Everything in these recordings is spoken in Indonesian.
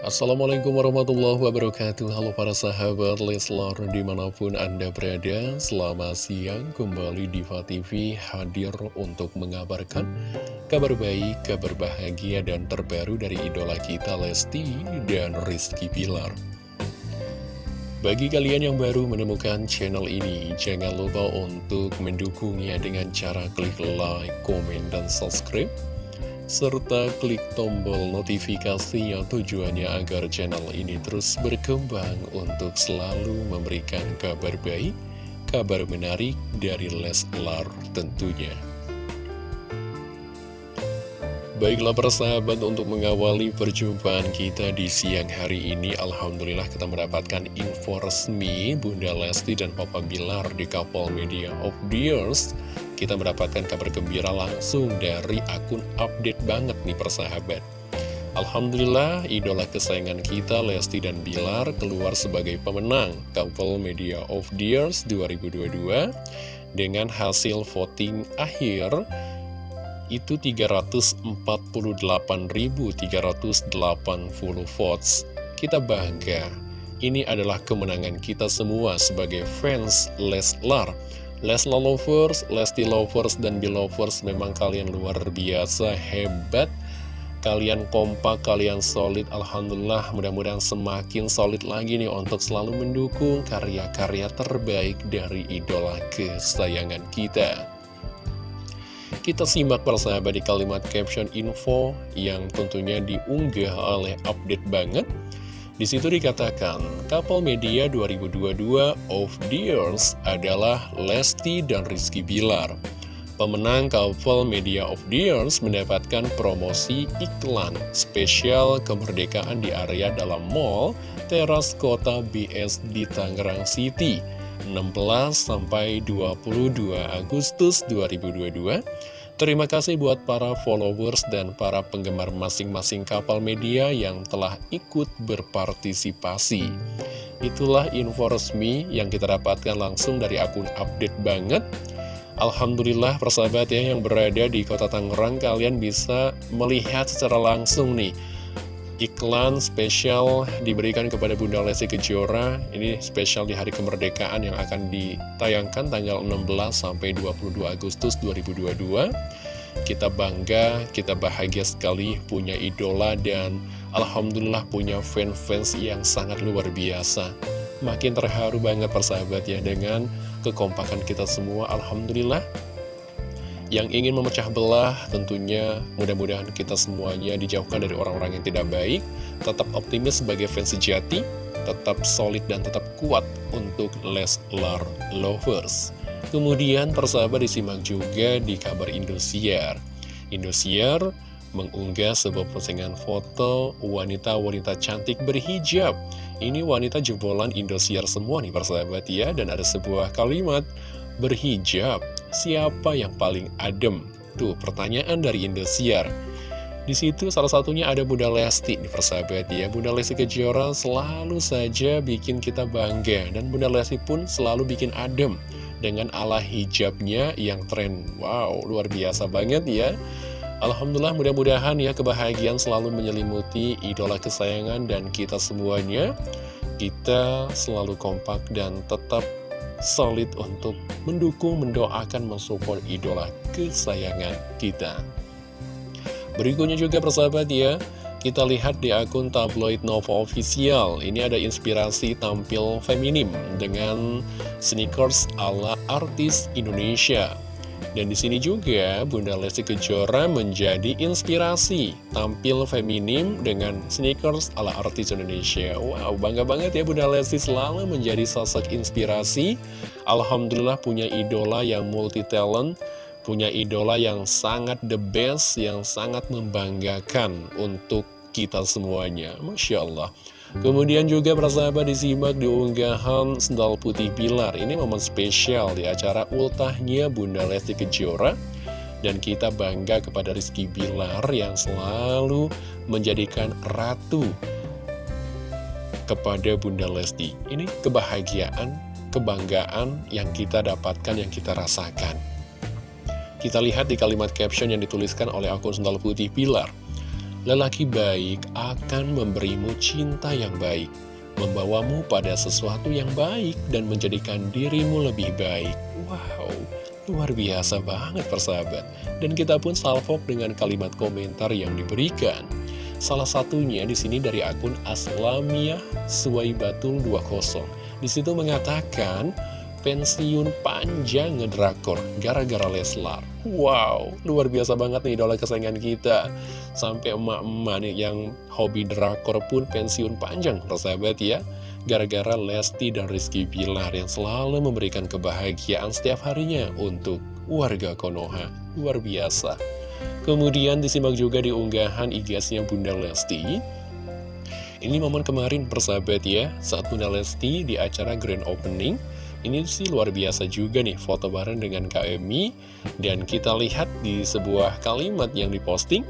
Assalamualaikum warahmatullahi wabarakatuh. Halo para sahabat Leslar di mana pun anda berada Selamat siang. Kembali Diva TV hadir untuk mengabarkan Kabar baik, kabar bahagia dan terbaru dari idola kita Lesti dan Rizky Pilar bagi kalian yang baru menemukan channel ini, jangan lupa untuk mendukungnya dengan cara klik like, komen, dan subscribe serta klik tombol notifikasinya tujuannya agar channel ini terus berkembang untuk selalu memberikan kabar baik, kabar menarik dari Leslar tentunya. Baiklah persahabat untuk mengawali perjumpaan kita di siang hari ini Alhamdulillah kita mendapatkan info resmi Bunda Lesti dan Papa Bilar di Couple Media of the Years kita mendapatkan kabar gembira langsung dari akun update banget nih persahabat. Alhamdulillah, idola kesayangan kita Lesti dan Bilar keluar sebagai pemenang Couple Media of the Years 2022 dengan hasil voting akhir itu 348.380 votes. Kita bangga. Ini adalah kemenangan kita semua sebagai fans Leslar Lesla Lovers, Lesti Lovers, dan Belovers memang kalian luar biasa hebat. Kalian kompak, kalian solid Alhamdulillah. Mudah-mudahan semakin solid lagi nih untuk selalu mendukung karya-karya terbaik dari idola kesayangan kita. Kita simak persahabat di kalimat caption info yang tentunya diunggah oleh update banget di situ dikatakan, Couple Media 2022 of the Years adalah Lesti dan Rizky Bilar. Pemenang Couple Media of the Years mendapatkan promosi iklan spesial kemerdekaan di area dalam mall teras kota BS di Tangerang City 16 sampai 22 Agustus 2022 Terima kasih buat para followers dan para penggemar masing-masing kapal media yang telah ikut berpartisipasi. Itulah info resmi yang kita dapatkan langsung dari akun update banget. Alhamdulillah persahabat ya yang berada di kota Tangerang kalian bisa melihat secara langsung nih iklan spesial diberikan kepada Bunda Lesti Kejora. Ini spesial di hari kemerdekaan yang akan ditayangkan tanggal 16 sampai 22 Agustus 2022 kita bangga, kita bahagia sekali punya idola dan Alhamdulillah punya fans-fans yang sangat luar biasa. Makin terharu banget persahabat ya dengan kekompakan kita semua. Alhamdulillah yang ingin memecah belah tentunya mudah-mudahan kita semuanya dijauhkan dari orang-orang yang tidak baik. Tetap optimis sebagai fans sejati tetap solid dan tetap kuat untuk Leslar Lovers. Kemudian persahabat disimak juga di kabar Indosiar. Indosiar mengunggah sebuah postingan foto wanita-wanita cantik berhijab. Ini wanita jebolan Indosiar semua nih persahabat ya, dan ada sebuah kalimat berhijab, siapa yang paling adem? Tuh, pertanyaan dari Indosiar. Di situ salah satunya ada Bunda Lesti, nih persahabat ya. Bunda Lesti Kejora selalu saja bikin kita bangga, dan Bunda Lesti pun selalu bikin adem dengan ala hijabnya yang tren. Wow, luar biasa banget ya. Alhamdulillah mudah-mudahan ya kebahagiaan selalu menyelimuti idola kesayangan dan kita semuanya. Kita selalu kompak dan tetap solid untuk mendukung, mendoakan, mensupport idola kesayangan kita. Berikutnya juga persahabat ya, kita lihat di akun tabloid Nova Official. Ini ada inspirasi tampil feminim dengan sneakers ala artis Indonesia. Dan di sini juga Bunda Lesti Kejora menjadi inspirasi tampil feminim dengan sneakers ala artis Indonesia. Wow, bangga banget ya Bunda Lesti selalu menjadi sosok inspirasi. Alhamdulillah punya idola yang multi talent, punya idola yang sangat the best, yang sangat membanggakan untuk kita semuanya. Masya Allah. Kemudian juga persahabat disimak di unggahan Sendal Putih Pilar. Ini momen spesial di acara ultahnya Bunda Lesti Kejora. Dan kita bangga kepada Rizky Bilar yang selalu menjadikan ratu kepada Bunda Lesti. Ini kebahagiaan, kebanggaan yang kita dapatkan, yang kita rasakan. Kita lihat di kalimat caption yang dituliskan oleh akun Sendal Putih Pilar Lelaki baik akan memberimu cinta yang baik, membawamu pada sesuatu yang baik dan menjadikan dirimu lebih baik. Wow, luar biasa banget persahabat. Dan kita pun salvok dengan kalimat komentar yang diberikan. Salah satunya di sini dari akun Aslamia Suwaibatul 20. Di situ mengatakan pensiun panjang ngedrakor gara-gara Leslar. Wow, luar biasa banget nih idola kesayangan kita. Sampai emak-emak nih yang hobi drakor pun pensiun panjang, persahabat ya. Gara-gara Lesti dan Rizky Bilar yang selalu memberikan kebahagiaan setiap harinya untuk warga Konoha. Luar biasa. Kemudian disimak juga di unggahan IG-nya Bunda Lesti. Ini momen kemarin persahabat ya, saat Bunda Lesti di acara Grand Opening. Ini sih luar biasa juga nih foto bareng dengan KMI Dan kita lihat di sebuah kalimat yang diposting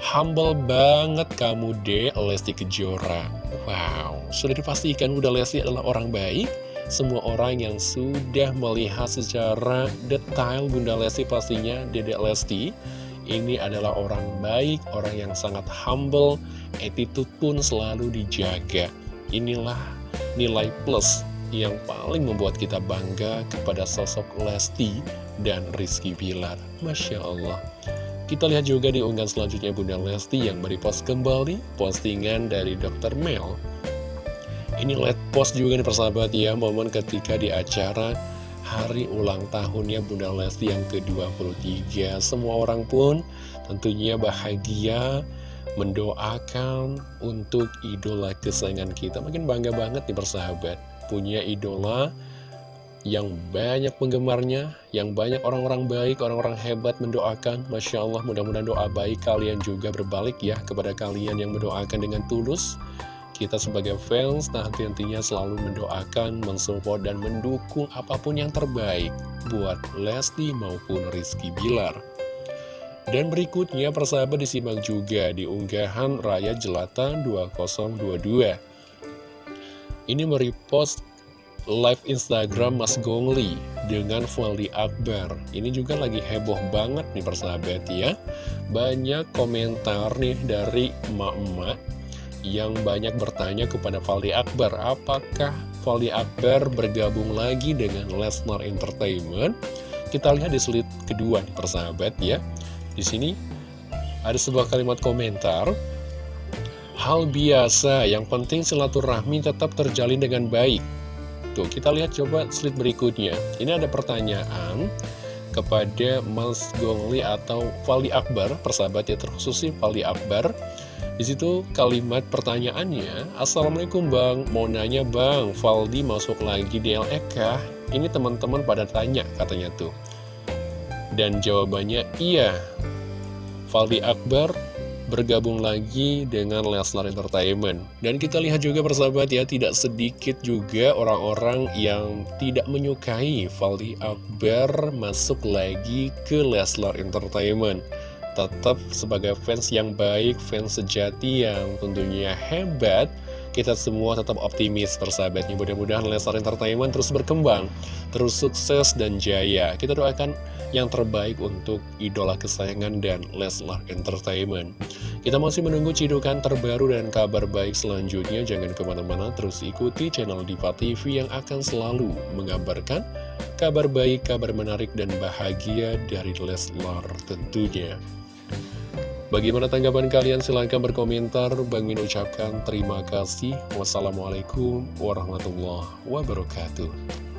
Humble banget kamu deh Lesti Kejora. Wow, sudah dipastikan Bunda Lesti adalah orang baik. Semua orang yang sudah melihat secara detail Bunda Lesti pastinya Dedek Lesti ini adalah orang baik, orang yang sangat humble, attitude pun selalu dijaga. Inilah nilai plus yang paling membuat kita bangga kepada sosok Lesti dan Rizky Bilar. Masya Allah. Kita lihat juga di unggahan selanjutnya Bunda Lesti yang merepost kembali postingan dari Dr. Mel. Ini let post juga nih persahabat ya, momen ketika di acara hari ulang tahunnya Bunda Lesti yang ke-23 Semua orang pun tentunya bahagia mendoakan untuk idola kesayangan kita Makin bangga banget nih persahabat Punya idola yang banyak penggemarnya Yang banyak orang-orang baik, orang-orang hebat mendoakan Masya Allah mudah-mudahan doa baik kalian juga berbalik ya Kepada kalian yang mendoakan dengan tulus kita sebagai fans nah tentunya selalu mendoakan, mensupport, dan mendukung apa pun yang terbaik buat Lesti maupun Rizky Bilar. Dan berikutnya persahabat disimak juga di unggahan Raya Jelata 2022. Ini merepost live Instagram Mas Gongli dengan Valdi Akbar. Ini juga lagi heboh banget nih persahabat ya. Banyak komentar nih dari emak-emak yang banyak bertanya kepada Valdi Akbar, apakah Valdi Akbar bergabung lagi dengan Lesnar Entertainment? Kita lihat di slide kedua nih persahabat ya. Di sini ada sebuah kalimat komentar. Hal biasa, yang penting silaturahmi tetap terjalin dengan baik. Tuh, kita lihat coba slide berikutnya. Ini ada pertanyaan kepada Mas Gongli atau Valdi Akbar, persahabat ya terkhusus sih Valdi Akbar. Di situ kalimat pertanyaannya, Assalamualaikum Bang, mau nanya Bang, Valdi masuk lagi di LE kah? Ini teman-teman pada tanya katanya tuh. Dan jawabannya iya. Valdi Akbar bergabung lagi dengan Leslar Entertainment. Dan kita lihat juga persahabat ya, tidak sedikit juga orang-orang yang tidak menyukai Valdi Akbar masuk lagi ke Leslar Entertainment tetap sebagai fans yang baik, fans sejati yang tentunya hebat, kita semua tetap optimis persahabatnya. Mudah-mudahan Leslar Entertainment terus berkembang, terus sukses dan jaya. Kita doakan yang terbaik untuk idola kesayangan dan Leslar Entertainment. Kita masih menunggu cidukan terbaru dan kabar baik selanjutnya. Jangan ke mana-mana, terus ikuti channel Diva TV yang akan selalu mengabarkan kabar baik, kabar menarik, dan bahagia dari Leslar tentunya. Bagaimana tanggapan kalian? Silahkan berkomentar. Bang Min ucapkan terima kasih. Wassalamualaikum warahmatullahi wabarakatuh.